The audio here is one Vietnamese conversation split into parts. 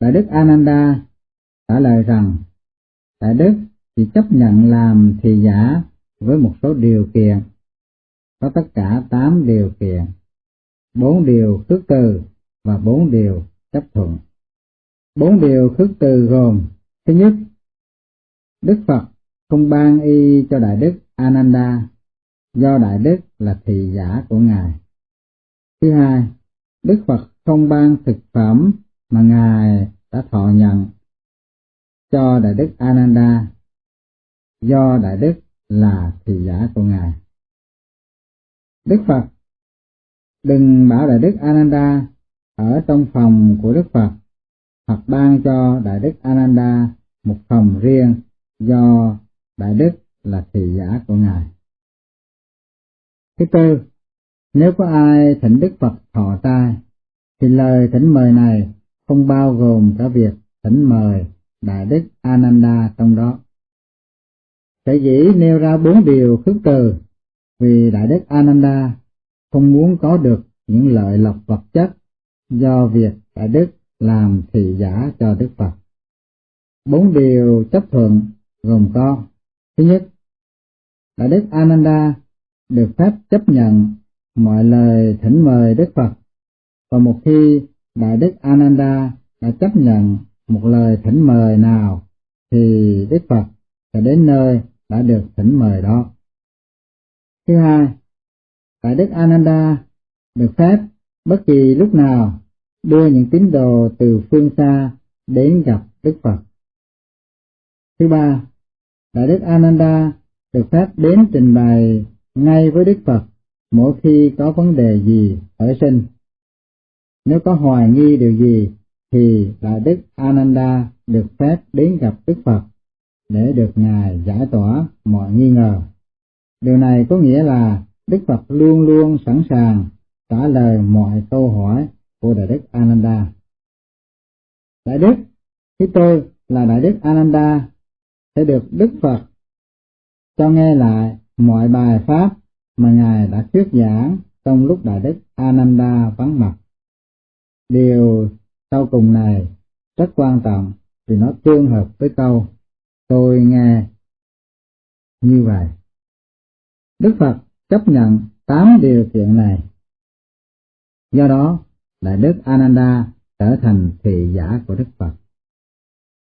Đại Đức Ananda trả lời rằng, Đại Đức chỉ chấp nhận làm thị giả với một số điều kiện, có tất cả 8 điều kiện, 4 điều khước từ và 4 điều chấp thuận. Bốn điều khước từ gồm, thứ nhất, Đức Phật không ban y cho Đại Đức Ananda, do Đại Đức là thị giả của Ngài. Thứ hai, Đức Phật không ban thực phẩm mà Ngài đã thọ nhận cho Đại Đức Ananda, do Đại Đức là thị giả của Ngài. Đức Phật đừng bảo Đại Đức Ananda ở trong phòng của Đức Phật, hoặc ban cho Đại Đức Ananda một phòng riêng do Đại Đức là thị giả của Ngài. Thứ tư, nếu có ai thỉnh Đức Phật thọ tai, thì lời thỉnh mời này không bao gồm cả việc thỉnh mời Đại Đức Ananda trong đó. Sở dĩ nêu ra bốn điều khước từ vì Đại Đức Ananda không muốn có được những lợi lộc vật chất do việc Đại Đức làm thị giả cho Đức Phật. Bốn điều chấp thuận gồm có Thứ nhất, Đại Đức Ananda được phép chấp nhận mọi lời thỉnh mời Đức Phật, và một khi Đại Đức Ananda đã chấp nhận một lời thỉnh mời nào, thì Đức Phật sẽ đến nơi đã được thỉnh mời đó. Thứ hai, Đại Đức Ananda được phép bất kỳ lúc nào đưa những tín đồ từ phương xa đến gặp Đức Phật. Thứ ba, Đại Đức Ananda được phép đến trình bày ngay với Đức Phật mỗi khi có vấn đề gì ở sinh. Nếu có hoài nghi điều gì thì Đại Đức Ananda được phép đến gặp Đức Phật để được Ngài giải tỏa mọi nghi ngờ. Điều này có nghĩa là Đức Phật luôn luôn sẵn sàng trả lời mọi câu hỏi của Đại Đức Ananda. Đại Đức, khi tôi là Đại Đức Ananda sẽ được Đức Phật cho nghe lại mọi bài pháp mà Ngài đã thuyết giảng trong lúc Đại Đức Ananda vắng mặt. Điều sau cùng này rất quan trọng vì nó tương hợp với câu tôi nghe như vậy. Đức Phật chấp nhận tám điều kiện này. Do đó, Đại Đức Ananda trở thành thị giả của Đức Phật.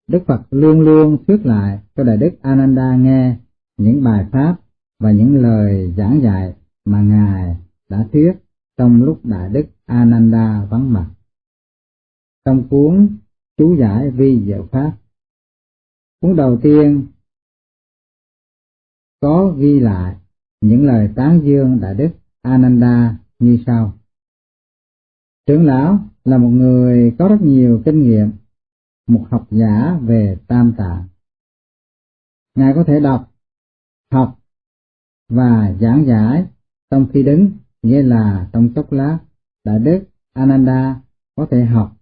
Đức Phật luôn luôn thuyết lại cho Đại Đức Ananda nghe những bài pháp và những lời giảng dạy mà Ngài đã thuyết trong lúc Đại Đức Ananda vắng mặt. Trong cuốn chú giải vi diệu pháp, cuốn đầu tiên có ghi lại những lời tán dương Đại Đức Ananda như sau. Trưởng lão là một người có rất nhiều kinh nghiệm một học giả về tam tạng. Ngài có thể đọc, học và giảng giải trong khi đứng, nghĩa là trong chốc lát, Đại Đức Ananda có thể học,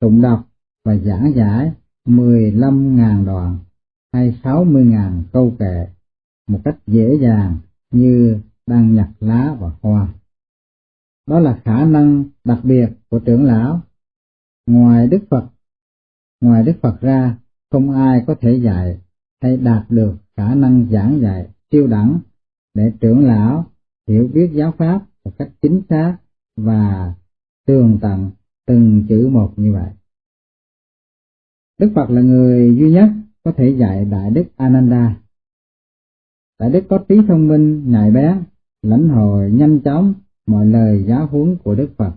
tụng đọc và giảng giải 15.000 đoạn hay 60.000 câu kệ một cách dễ dàng như đang nhặt lá và hoa. Đó là khả năng đặc biệt của trưởng lão. Ngoài Đức Phật Ngoài Đức Phật ra, không ai có thể dạy hay đạt được khả năng giảng dạy siêu đẳng để trưởng lão hiểu biết giáo pháp một cách chính xác và tường tận từng chữ một như vậy. Đức Phật là người duy nhất có thể dạy Đại Đức Ananda. Đại Đức có trí thông minh, nhạy bén, lãnh hội nhanh chóng mọi lời giáo huấn của Đức Phật.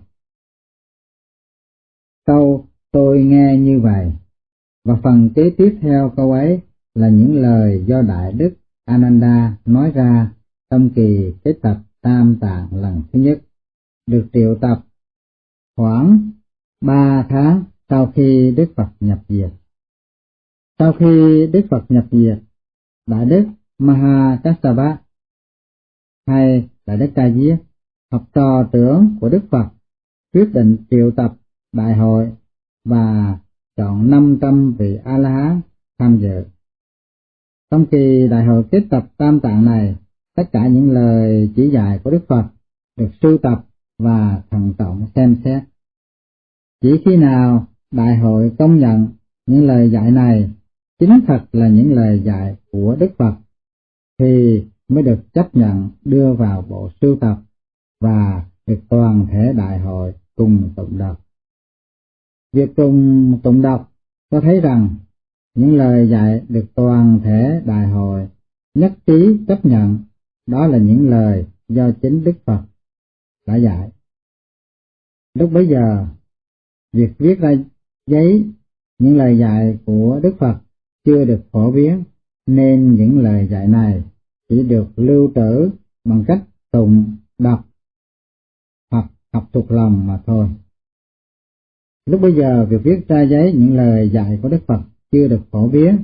Câu Tôi nghe như vậy. Và phần kế tiếp theo câu ấy là những lời do Đại Đức Ananda nói ra trong kỳ kết tập Tam Tạng lần thứ nhất, được triệu tập khoảng ba tháng sau khi Đức Phật nhập diệt. Sau khi Đức Phật nhập diệt, Đại Đức Mahakassapa hay Đại Đức Ca Diếp, học trò trưởng của Đức Phật, quyết định triệu tập đại hội và chọn 500 vị A-la-hán tham dự. Trong kỳ đại hội kết tập tam tạng này, tất cả những lời chỉ dạy của Đức Phật được sưu tập và thận trọng xem xét. Chỉ khi nào đại hội công nhận những lời dạy này chính thật là những lời dạy của Đức Phật, thì mới được chấp nhận đưa vào bộ sưu tập và được toàn thể đại hội cùng tụng đọc. Việc cùng tụng đọc cho thấy rằng những lời dạy được toàn thể đại hội nhất trí chấp nhận đó là những lời do chính Đức Phật đã dạy. Lúc bấy giờ, việc viết ra giấy những lời dạy của Đức Phật chưa được phổ biến, nên những lời dạy này chỉ được lưu trữ bằng cách tụng, đọc hoặc học thuộc lòng mà thôi. Lúc bây giờ, việc viết ra giấy những lời dạy của Đức Phật chưa được phổ biến,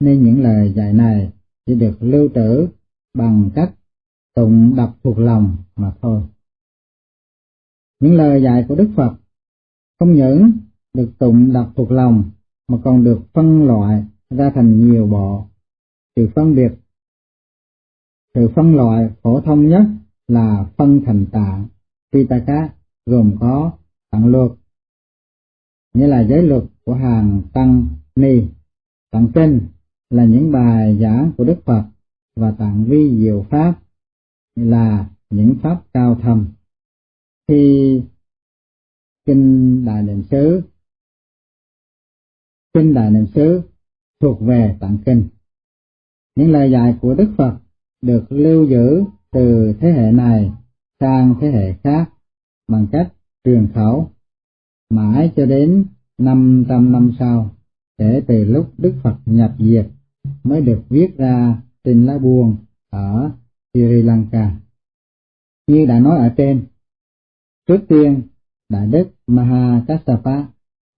nên những lời dạy này chỉ được lưu trữ bằng cách tụng đọc thuộc lòng mà thôi. Những lời dạy của Đức Phật không những được tụng đọc thuộc lòng mà còn được phân loại ra thành nhiều bộ. Sự phân biệt, sự phân loại phổ thông nhất là phân thành tạng, Pitaka gồm có tạng luật, nghĩa là giới luật của hàng tăng ni, tạng kinh là những bài giảng của Đức Phật và tạng vi diệu pháp là những pháp cao thâm. Khi kinh Đại Niệm xứ kinh Đại Niệm xứ thuộc về tạng kinh. Những lời dạy của Đức Phật được lưu giữ từ thế hệ này sang thế hệ khác bằng cách truyền khẩu mãi cho đến 500 năm sau, kể từ lúc Đức Phật nhập diệt mới được viết ra trên lá buông ở Sri Lanka. Như đã nói ở trên, trước tiên Đại Đức Mahakassapa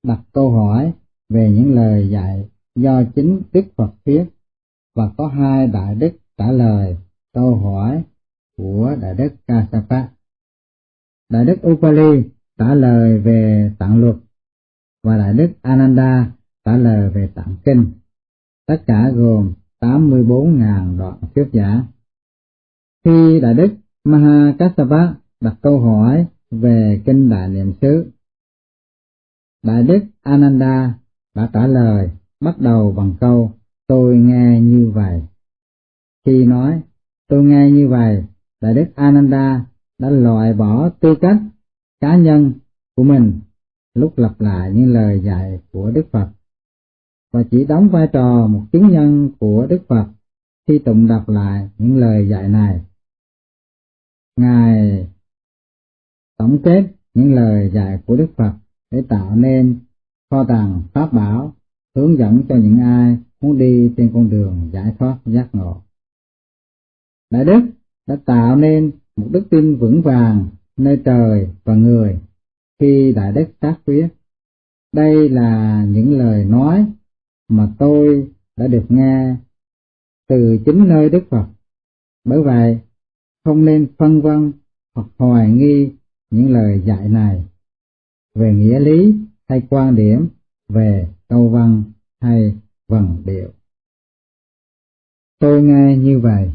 đặt câu hỏi về những lời dạy do chính Đức Phật thuyết và có hai Đại Đức trả lời câu hỏi của Đại Đức Kassapa. Đại Đức Upali trả lời về tạng luật và Đại Đức Ananda trả lời về tạng kinh. Tất cả gồm 84.000 đoạn thuyết giả. Khi Đại Đức Mahakassapa đặt câu hỏi về kinh Đại Niệm xứ, Đại Đức Ananda đã trả lời bắt đầu bằng câu tôi nghe như vậy. Khi nói tôi nghe như vậy, Đại Đức Ananda đã loại bỏ tư cách cá nhân của mình lúc lặp lại những lời dạy của Đức Phật và chỉ đóng vai trò một chứng nhân của Đức Phật khi tụng đọc lại những lời dạy này. Ngài tổng kết những lời dạy của Đức Phật để tạo nên kho tàng pháp bảo hướng dẫn cho những ai muốn đi trên con đường giải thoát giác ngộ. Đại Đức đã tạo nên một đức tin vững vàng nơi trời và người khi Đại Đức tác quyết. Đây là những lời nói mà tôi đã được nghe từ chính nơi Đức Phật. Bởi vậy, không nên phân vân hoặc hoài nghi những lời dạy này về nghĩa lý hay quan điểm về câu văn hay vần điệu. Tôi nghe như vậy.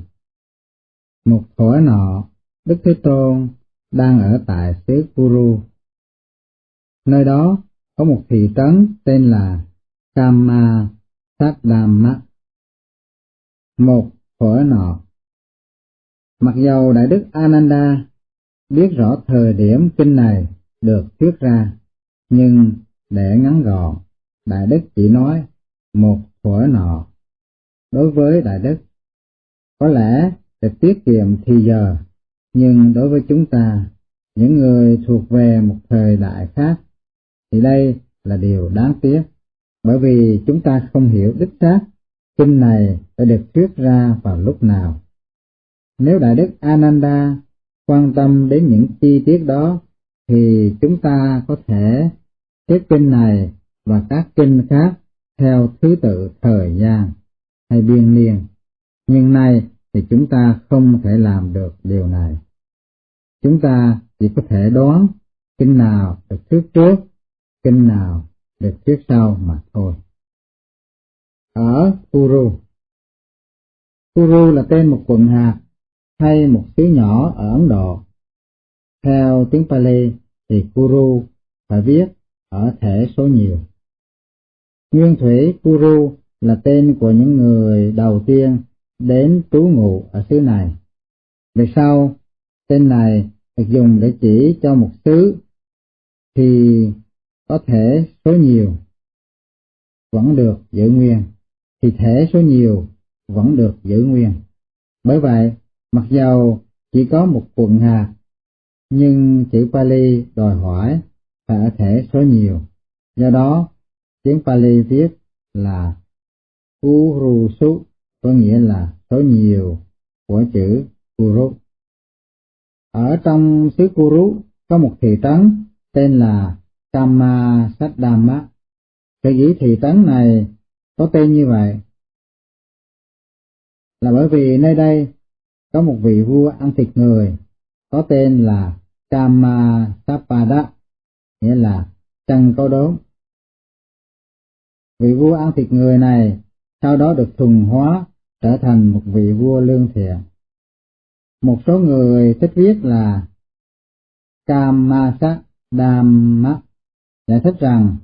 Một thổi nọ, Đức Thế Tôn đang ở tại xứ Kuru. Nơi đó có một thị trấn tên là Kama Saddama. Một thổi nọ. Mặc dầu Đại Đức Ananda biết rõ thời điểm kinh này được thuyết ra, nhưng để ngắn gọn, Đại Đức chỉ nói một thuở nọ. Đối với Đại Đức, có lẽ để tiết kiệm thì giờ, nhưng đối với chúng ta, những người thuộc về một thời đại khác, thì đây là điều đáng tiếc, bởi vì chúng ta không hiểu đích xác kinh này đã được thuyết ra vào lúc nào. Nếu Đại Đức Ananda quan tâm đến những chi tiết đó, thì chúng ta có thể xếp kinh này và các kinh khác theo thứ tự thời gian hay biên niên. Nhưng nay thì chúng ta không thể làm được điều này. Chúng ta chỉ có thể đoán kinh nào được thuyết trước, kinh nào được thuyết sau mà thôi. Ở Kuru Kuru là tên một quận hạt hay một xứ nhỏ ở Ấn Độ. Theo tiếng Pali thì Kuru phải viết ở thể số nhiều. Nguyên Thủy Kuru là tên của những người đầu tiên đến trú ngụ ở xứ này. Về sau, tên này được dùng để chỉ cho một xứ thì có thể số nhiều vẫn được giữ nguyên, thì thể số nhiều vẫn được giữ nguyên. Bởi vậy, mặc dầu chỉ có một quận hạt, nhưng chữ Pali đòi hỏi phải ở thể số nhiều. Do đó, tiếng Pali viết là Urusu có nghĩa là số nhiều của chữ Kuru. Ở trong xứ Kuru có một thị trấn tên là Kama Saddama. Sở dĩ thị trấn này có tên như vậy là bởi vì nơi đây có một vị vua ăn thịt người, có tên là Kamasapada nghĩa là chân có đốm. Vị vua ăn thịt người này sau đó được thuần hóa, trở thành một vị vua lương thiện. Một số người thích viết là Kamasa Dhamma giải thích rằng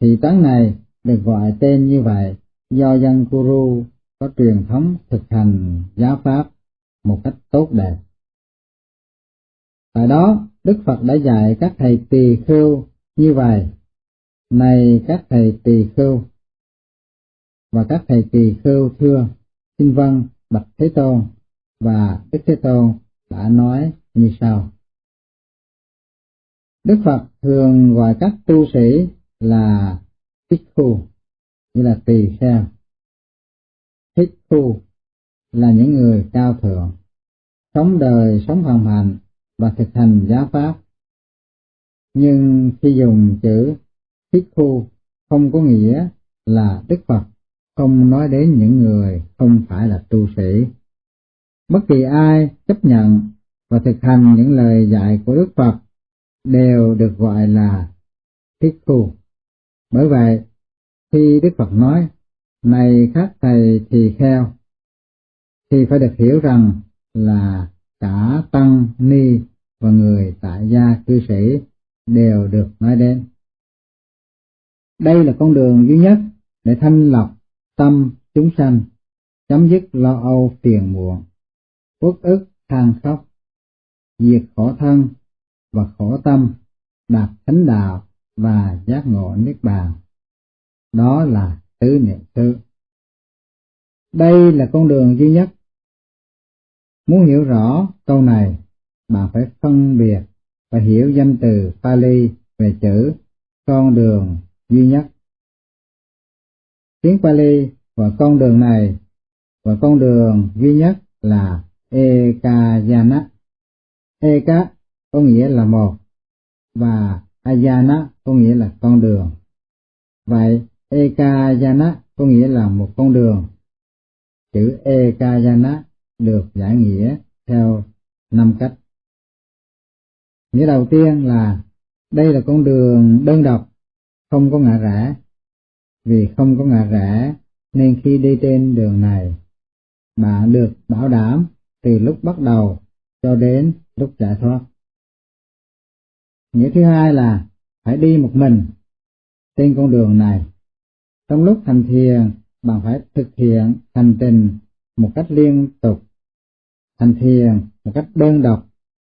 thị trấn này được gọi tên như vậy do dân Kuru có truyền thống thực hành giáo pháp một cách tốt đẹp. Tại đó, Đức Phật đã dạy các thầy tỳ khưu như vậy. Này các thầy tỳ khưu, và các thầy tỳ khưu thưa, xin vâng, bạch Thế Tôn, và Đức Thế Tôn đã nói như sau. Đức Phật thường gọi các tu sĩ là thích khu, như là tỳ kheo. Thích khu là những người cao thượng, sống đời sống hoàn hạnh và thực hành giáo pháp. Nhưng khi dùng chữ thích khu không có nghĩa là Đức Phật không nói đến những người không phải là tu sĩ. Bất kỳ ai chấp nhận và thực hành những lời dạy của Đức Phật đều được gọi là thiết khu. Bởi vậy, khi Đức Phật nói, này các thầy thì kheo, thì phải được hiểu rằng là cả tăng ni và người tại gia cư sĩ đều được nói đến. Đây là con đường duy nhất để thanh lọc tâm chúng sanh, chấm dứt lo âu phiền muộn, uất ức than khóc, diệt khổ thân và khổ tâm, đạt thánh đạo và giác ngộ niết bàn. Đó là tứ niệm xứ. Đây là con đường duy nhất. Muốn hiểu rõ câu này, bạn phải phân biệt và hiểu danh từ Pali về chữ con đường duy nhất. Tiếng Pali và con đường này và con đường duy nhất là Ekayana. Eka có nghĩa là một và Ayana có nghĩa là con đường. Vậy Ekayana có nghĩa là một con đường. Chữ Ekayana được giải nghĩa theo năm cách. Nghĩa đầu tiên là đây là con đường đơn độc, không có ngã rẽ. Vì không có ngã rẽ nên khi đi trên đường này, bạn được bảo đảm từ lúc bắt đầu cho đến lúc giải thoát. Nghĩa thứ hai là phải đi một mình trên con đường này. Trong lúc hành thiền, bạn phải thực hiện hành trình một cách liên tục, hành thiền một cách đơn độc,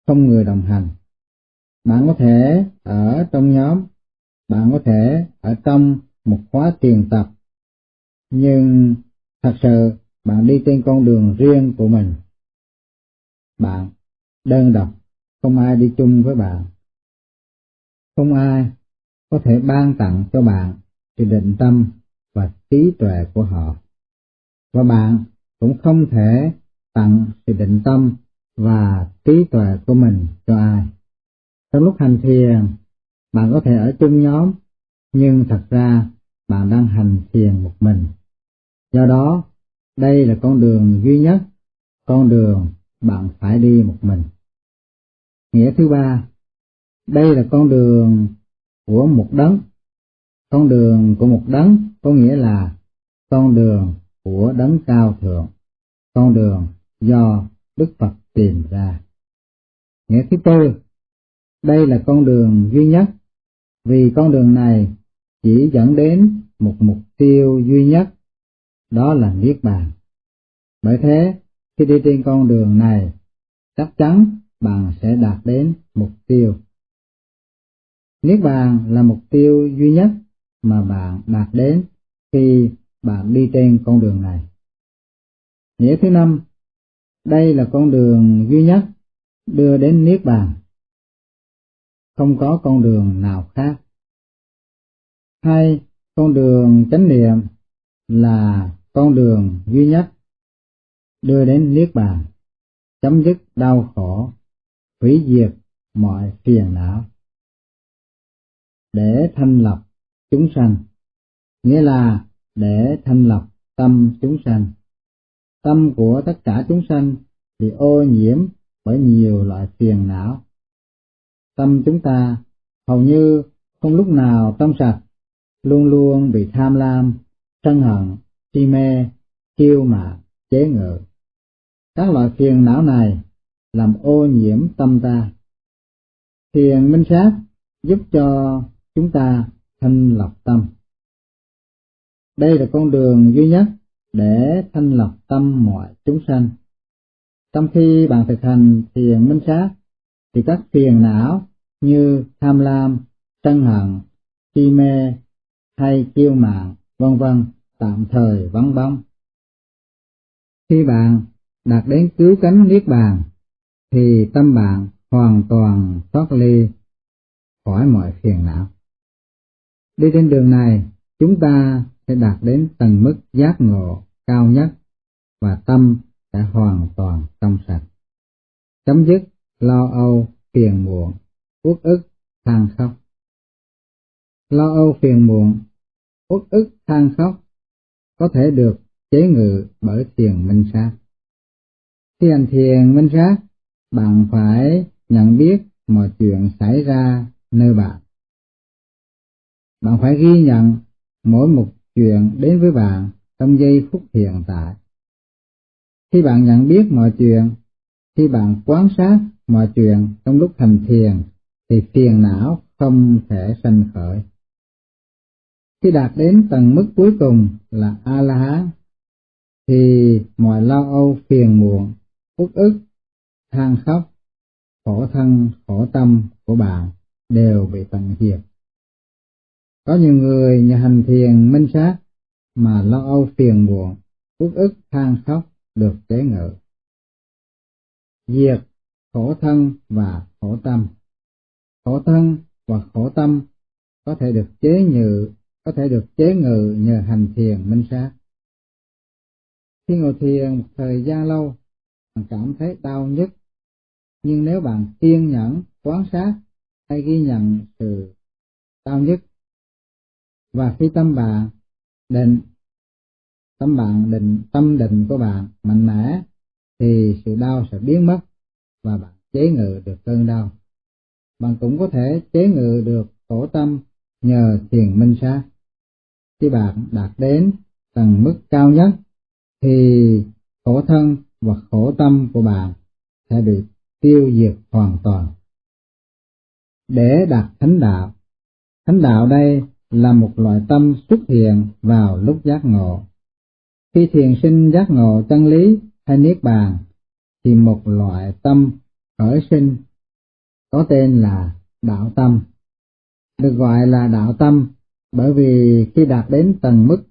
không người đồng hành. Bạn có thể ở trong nhóm, bạn có thể ở trong một khóa tiền tập, nhưng thật sự bạn đi trên con đường riêng của mình. Bạn đơn độc, không ai đi chung với bạn. Không ai có thể ban tặng cho bạn sự định tâm và trí tuệ của họ. Và bạn cũng không thể tặng sự định tâm và trí tuệ của mình cho ai. Trong lúc hành thiền, bạn có thể ở chung nhóm, nhưng thật ra bạn đang hành thiền một mình. Do đó, đây là con đường duy nhất, con đường bạn phải đi một mình. Nghĩa thứ ba, đây là con đường của một đấng. Con đường của một đấng có nghĩa là con đường của đấng cao thượng, con đường do Đức Phật tìm ra. Nghĩa thứ tư, đây là con đường duy nhất, vì con đường này chỉ dẫn đến một mục tiêu duy nhất, đó là Niết Bàn. Bởi thế, khi đi trên con đường này, chắc chắn bạn sẽ đạt đến mục tiêu. Niết Bàn là mục tiêu duy nhất mà bạn đạt đến khi bạn đi trên con đường này. Nghĩa thứ năm, đây là con đường duy nhất đưa đến Niết Bàn. Không có con đường nào khác. Hai, con đường chánh niệm là con đường duy nhất đưa đến Niết Bàn, chấm dứt đau khổ, hủy diệt mọi phiền não. Để thanh lọc chúng sanh, nghĩa là để thanh lọc tâm chúng sanh. Tâm của tất cả chúng sanh bị ô nhiễm bởi nhiều loại phiền não. Tâm chúng ta hầu như không lúc nào trong sạch, luôn luôn bị tham lam, sân hận, si mê, kiêu mạn, chế ngự. Các loại phiền não này làm ô nhiễm tâm ta. Thiền minh sát giúp cho chúng ta thanh lọc tâm. Đây là con đường duy nhất để thanh lọc tâm mọi chúng sanh. Trong khi bạn thực hành thiền minh sát, thì các phiền não như tham lam, sân hận, si mê hay kiêu mạn, vân vân tạm thời vắng bóng. Khi bạn đạt đến cứu cánh niết bàn, thì tâm bạn hoàn toàn thoát ly khỏi mọi phiền não. Đi trên đường này, chúng ta sẽ đạt đến tầng mức giác ngộ cao nhất và tâm sẽ hoàn toàn trong sạch. Chấm dứt lo âu, phiền muộn, uất ức, than khóc. Lo âu phiền muộn, uất ức, than khóc có thể được chế ngự bởi thiền minh sát. Khi hành thiền minh sát, bạn phải nhận biết mọi chuyện xảy ra nơi bạn. Bạn phải ghi nhận mỗi một chuyện đến với bạn trong giây phút hiện tại. Khi bạn nhận biết mọi chuyện, khi bạn quan sát mọi chuyện trong lúc hành thiền, thì phiền não không thể sanh khởi. Khi đạt đến tầng mức cuối cùng là A-la-hán, thì mọi lo âu phiền muộn, uất ức, than khóc, khổ thân, khổ tâm của bạn đều bị tận diệt. Có nhiều người nhà hành thiền minh sát mà lo âu phiền buồn uất ức than khóc được chế ngự. Diệt khổ thân và khổ tâm. Khổ thân và khổ tâm có thể được chế nhự, có thể được chế ngự nhờ hành thiền minh sát. Khi ngồi thiền một thời gian lâu, bạn cảm thấy đau nhức, nhưng nếu bạn kiên nhẫn, quán sát hay ghi nhận sự đau nhức, và khi tâm bạn định, tâm bạn định, tâm định của bạn mạnh mẽ, thì sự đau sẽ biến mất và bạn chế ngự được cơn đau. Bạn cũng có thể chế ngự được khổ tâm nhờ thiền minh sát khi bạn đạt đến tầng mức cao nhất, thì khổ thân và khổ tâm của bạn sẽ bị tiêu diệt hoàn toàn. Để đạt thánh đạo thánh đạo đây là một loại tâm xuất hiện vào lúc giác ngộ khi thiền sinh giác ngộ chân lý hay niết bàn, thì một loại tâm khởi sinh có tên là đạo tâm. Được gọi là đạo tâm bởi vì khi đạt đến tầng mức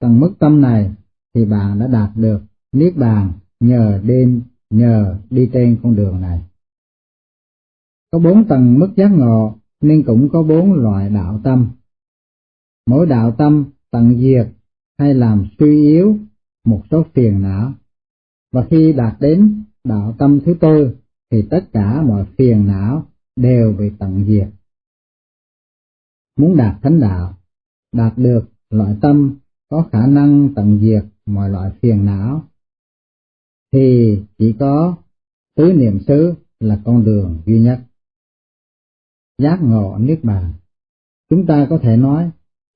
tầng mức tâm này thì bạn đã đạt được niết bàn nhờ đêm nhờ đi trên con đường này. Có bốn tầng mức giác ngộ nên cũng có bốn loại đạo tâm. Mỗi đạo tâm tận diệt hay làm suy yếu một số phiền não. Và khi đạt đến đạo tâm thứ tư thì tất cả mọi phiền não đều bị tận diệt. Muốn đạt thánh đạo, đạt được loại tâm có khả năng tận diệt mọi loại phiền não, thì chỉ có tứ niệm xứ là con đường duy nhất. Giác ngộ Niết Bàn Chúng ta có thể nói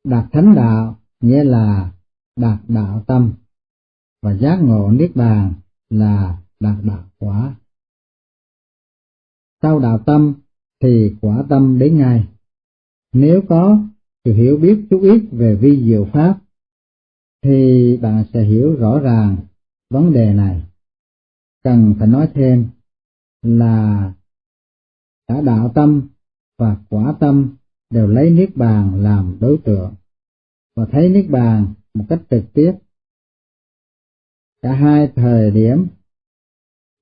đạt thánh đạo nghĩa là đạt đạo tâm và giác ngộ niết bàn là đạt đạo quả. Sau đạo tâm thì quả tâm đến ngay. Nếu có sự hiểu biết chút ít về vi diệu pháp, thì bạn sẽ hiểu rõ ràng vấn đề này. Cần phải nói thêm là cả đạo tâm và quả tâm đều lấy niết bàn làm đối tượng và thấy niết bàn một cách trực tiếp. Cả hai thời điểm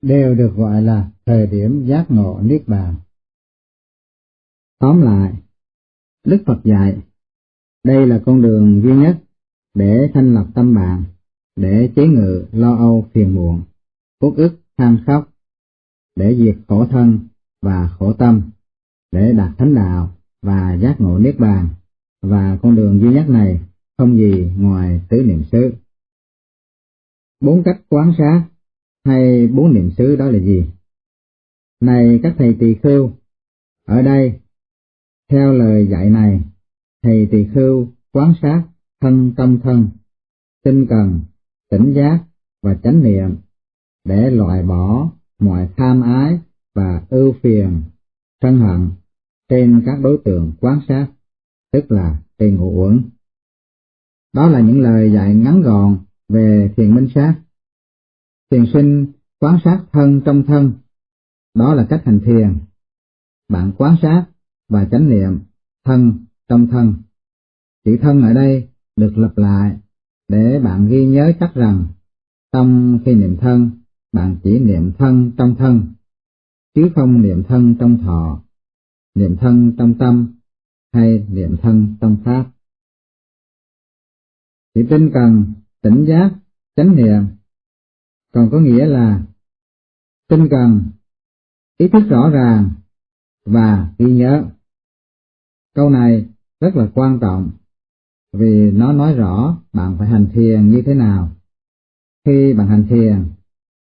đều được gọi là thời điểm giác ngộ niết bàn. Tóm lại, Đức Phật dạy, đây là con đường duy nhất để thanh lập tâm bạn, để chế ngự lo âu phiền muộn, uất ức than khóc, để diệt khổ thân và khổ tâm, để đạt thánh đạo và giác ngộ niết bàn, và con đường duy nhất này không gì ngoài tứ niệm xứ. Bốn cách quán sát hay bốn niệm xứ đó là gì? Này các thầy tỳ khưu, ở đây, theo lời dạy này, thầy tỳ khưu quán sát thân tâm thân, tinh cần, tỉnh giác và chánh niệm để loại bỏ mọi tham ái và ưu phiền, sân hận trên các đối tượng quán sát, tức là cây ngũ uẩn. Đó là những lời dạy ngắn gọn về thiền minh sát. Thiền sinh quán sát thân trong thân, đó là cách hành thiền. Bạn quán sát và chánh niệm thân trong thân. Chữ thân ở đây được lặp lại để bạn ghi nhớ chắc rằng trong khi niệm thân, bạn chỉ niệm thân trong thân, chứ không niệm thân trong thọ, niệm thân trong tâm hay niệm thân tâm pháp. Chỉ tinh cần, tỉnh giác, chánh niệm, còn có nghĩa là tinh cần, ý thức rõ ràng và ghi nhớ. Câu này rất là quan trọng vì nó nói rõ bạn phải hành thiền như thế nào. Khi bạn hành thiền,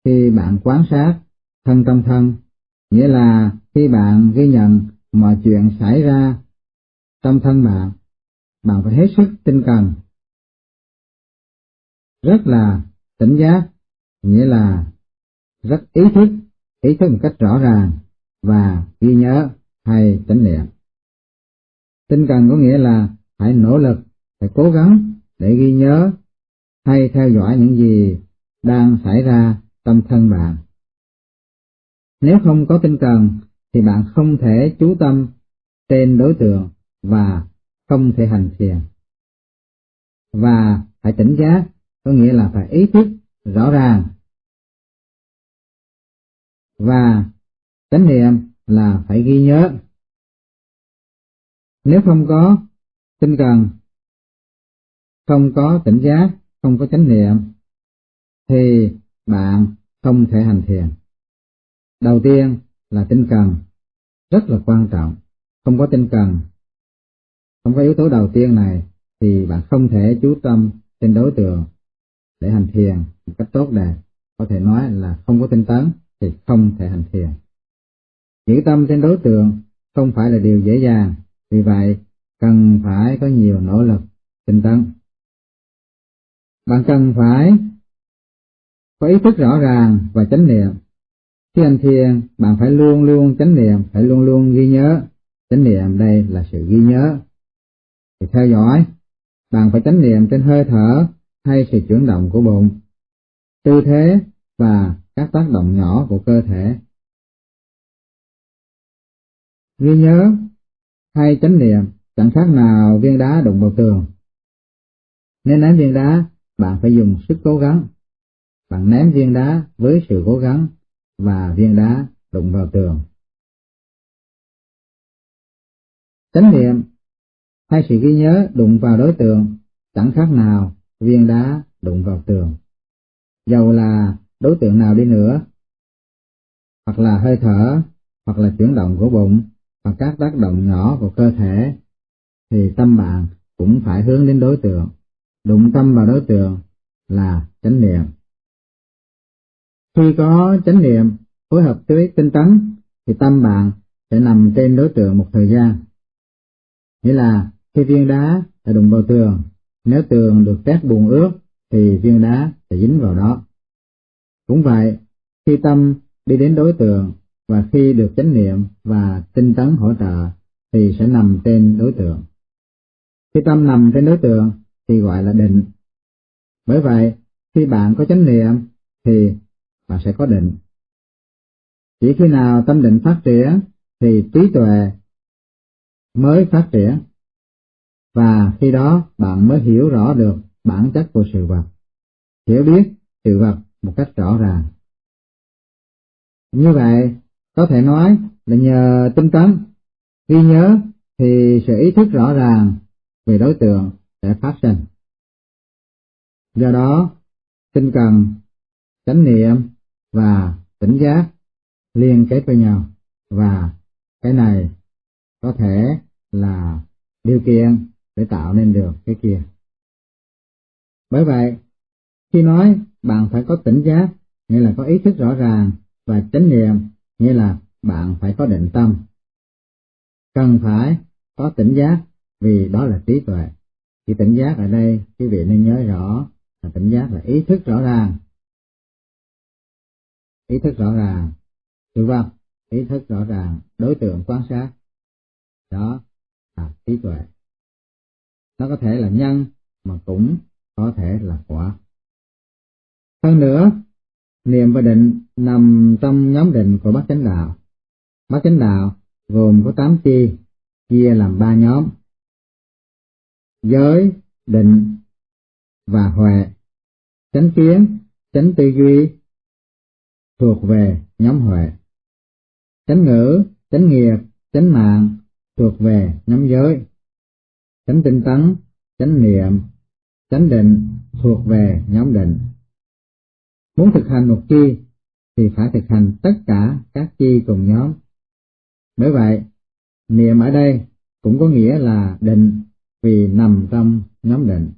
khi bạn quan sát thân trong thân, nghĩa là khi bạn ghi nhận mọi chuyện xảy ra trong thân bạn, bạn phải hết sức tinh cần. Rất là tỉnh giác, nghĩa là rất ý thức, ý thức một cách rõ ràng và ghi nhớ hay tỉnh niệm. Tinh cần có nghĩa là phải nỗ lực phải cố gắng để ghi nhớ hay theo dõi những gì đang xảy ra trong thân bạn. Nếu không có tinh cần thì bạn không thể chú tâm trên đối tượng và không thể hành thiền. Và phải tỉnh giác có nghĩa là phải ý thức rõ ràng. Và chánh niệm là phải ghi nhớ. Nếu không có tinh cần không có tỉnh giác, không có chánh niệm, thì bạn không thể hành thiền. Đầu tiên là tinh cần, rất là quan trọng. Không có tinh cần, không có yếu tố đầu tiên này, thì bạn không thể chú tâm trên đối tượng để hành thiền một cách tốt đẹp. Có thể nói là không có tinh tấn thì không thể hành thiền. Giữ tâm trên đối tượng không phải là điều dễ dàng, vì vậy cần phải có nhiều nỗ lực tinh tấn. Bạn cần phải có ý thức rõ ràng và chánh niệm. Khi hành thiền, bạn phải luôn luôn chánh niệm, phải luôn luôn ghi nhớ. Chánh niệm đây là sự ghi nhớ. Thì theo dõi, bạn phải chánh niệm trên hơi thở hay sự chuyển động của bụng, tư thế và các tác động nhỏ của cơ thể. Ghi nhớ hay chánh niệm chẳng khác nào viên đá đụng vào tường. Nên ném viên đá bạn phải dùng sức cố gắng. Bạn ném viên đá với sự cố gắng và viên đá đụng vào tường. Chánh niệm hay sự ghi nhớ đụng vào đối tượng chẳng khác nào viên đá đụng vào tường. Dầu là đối tượng nào đi nữa, hoặc là hơi thở, hoặc là chuyển động của bụng, hoặc các tác động nhỏ của cơ thể, thì tâm bạn cũng phải hướng đến đối tượng đụng tâm vào đối tượng là chánh niệm. Khi có chánh niệm phối hợp với tinh tấn thì tâm bạn sẽ nằm trên đối tượng một thời gian. Nghĩa là khi viên đá đã đụng vào tường, nếu tường được tét bùn ướt thì viên đá sẽ dính vào đó. Cũng vậy, khi tâm đi đến đối tượng và khi được chánh niệm và tinh tấn hỗ trợ thì sẽ nằm trên đối tượng. Khi tâm nằm trên đối tượng thì gọi là định. Bởi vậy, khi bạn có chánh niệm thì bạn sẽ có định. Chỉ khi nào tâm định phát triển thì trí tuệ mới phát triển. Và khi đó bạn mới hiểu rõ được bản chất của sự vật, hiểu biết sự vật một cách rõ ràng. Như vậy, có thể nói là nhờ tinh tấn, ghi nhớ thì sự ý thức rõ ràng về đối tượng sẽ phát sinh. Do đó, tinh cần, chánh niệm và tỉnh giác liên kết với nhau và cái này có thể là điều kiện để tạo nên được cái kia. Bởi vậy, khi nói bạn phải có tỉnh giác, nghĩa là có ý thức rõ ràng, và chánh niệm, nghĩa là bạn phải có định tâm. Cần phải có tỉnh giác, vì đó là trí tuệ. Thì tỉnh giác ở đây, quý vị nên nhớ rõ là tỉnh giác là ý thức rõ ràng. Ý thức rõ ràng, sự vật, ý thức rõ ràng, đối tượng quan sát. Đó là trí tuệ. Nó có thể là nhân, mà cũng có thể là quả. Hơn nữa, niệm và định nằm trong nhóm định của bát chánh đạo. Bát chánh đạo gồm có tám chi, chia làm ba nhóm. Giới, định và huệ, chánh kiến, chánh tư duy thuộc về nhóm huệ. Chánh ngữ, chánh nghiệp, chánh mạng thuộc về nhóm giới. Chánh tinh tấn, chánh niệm, chánh định thuộc về nhóm định. Muốn thực hành một chi thì phải thực hành tất cả các chi cùng nhóm. Bởi vậy, niệm ở đây cũng có nghĩa là định vì nằm trong nhóm định.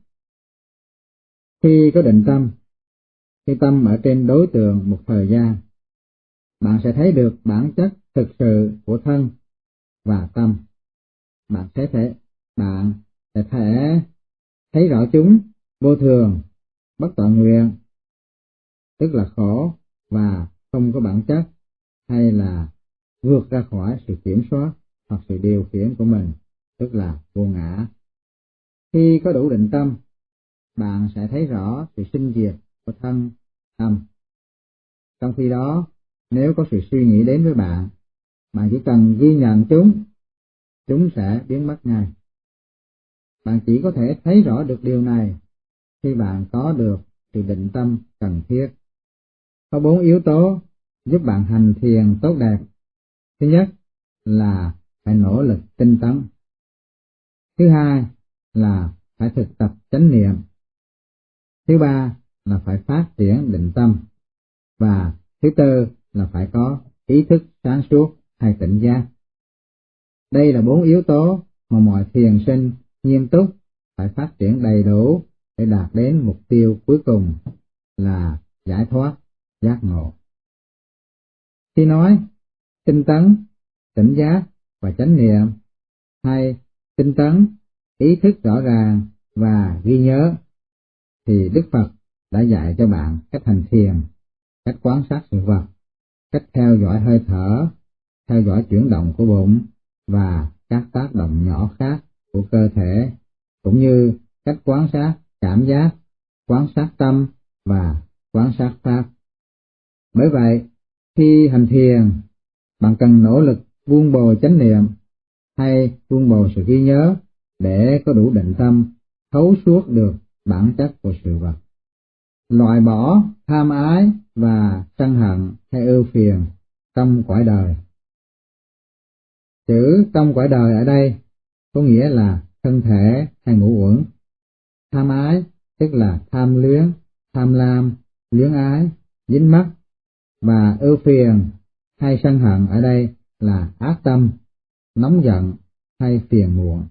Khi có định tâm, khi tâm ở trên đối tượng một thời gian, bạn sẽ thấy được bản chất thực sự của thân và tâm. Bạn sẽ thể, bạn sẽ thể thấy rõ chúng vô thường, bất toàn nguyện, tức là khổ và không có bản chất hay là vượt ra khỏi sự kiểm soát hoặc sự điều khiển của mình, tức là vô ngã. Khi có đủ định tâm, bạn sẽ thấy rõ sự sinh diệt của thân, tâm. Trong khi đó, nếu có sự suy nghĩ đến với bạn, bạn chỉ cần ghi nhận chúng, chúng sẽ biến mất ngay. Bạn chỉ có thể thấy rõ được điều này khi bạn có được sự định tâm cần thiết. Có bốn yếu tố giúp bạn hành thiền tốt đẹp. Thứ nhất là phải nỗ lực tinh tấn. Thứ hai là phải thực tập chánh niệm. Thứ ba là phải phát triển định tâm. Và thứ tư là phải có ý thức sáng suốt hay tỉnh giác. Đây là bốn yếu tố mà mọi thiền sinh nghiêm túc phải phát triển đầy đủ để đạt đến mục tiêu cuối cùng là giải thoát giác ngộ. Khi nói tinh tấn, tỉnh giác và chánh niệm, hay tinh tấn, ý thức rõ ràng và ghi nhớ, thì Đức Phật đã dạy cho bạn cách hành thiền, cách quan sát sự vật, cách theo dõi hơi thở, theo dõi chuyển động của bụng và các tác động nhỏ khác của cơ thể, cũng như cách quan sát cảm giác, quan sát tâm và quan sát pháp. Bởi vậy, khi hành thiền, bạn cần nỗ lực buông bồ chánh niệm hay buông bồ sự ghi nhớ để có đủ định tâm thấu suốt được bản chất của sự vật. Loại bỏ tham ái và sân hận hay ưu phiền trong cõi đời. Chữ trong quả đời ở đây có nghĩa là thân thể hay ngũ uẩn. Tham ái tức là tham luyến, tham lam, luyến ái, dính mắc và ưu phiền hay sân hận ở đây là ác tâm, nóng giận hay phiền muộn.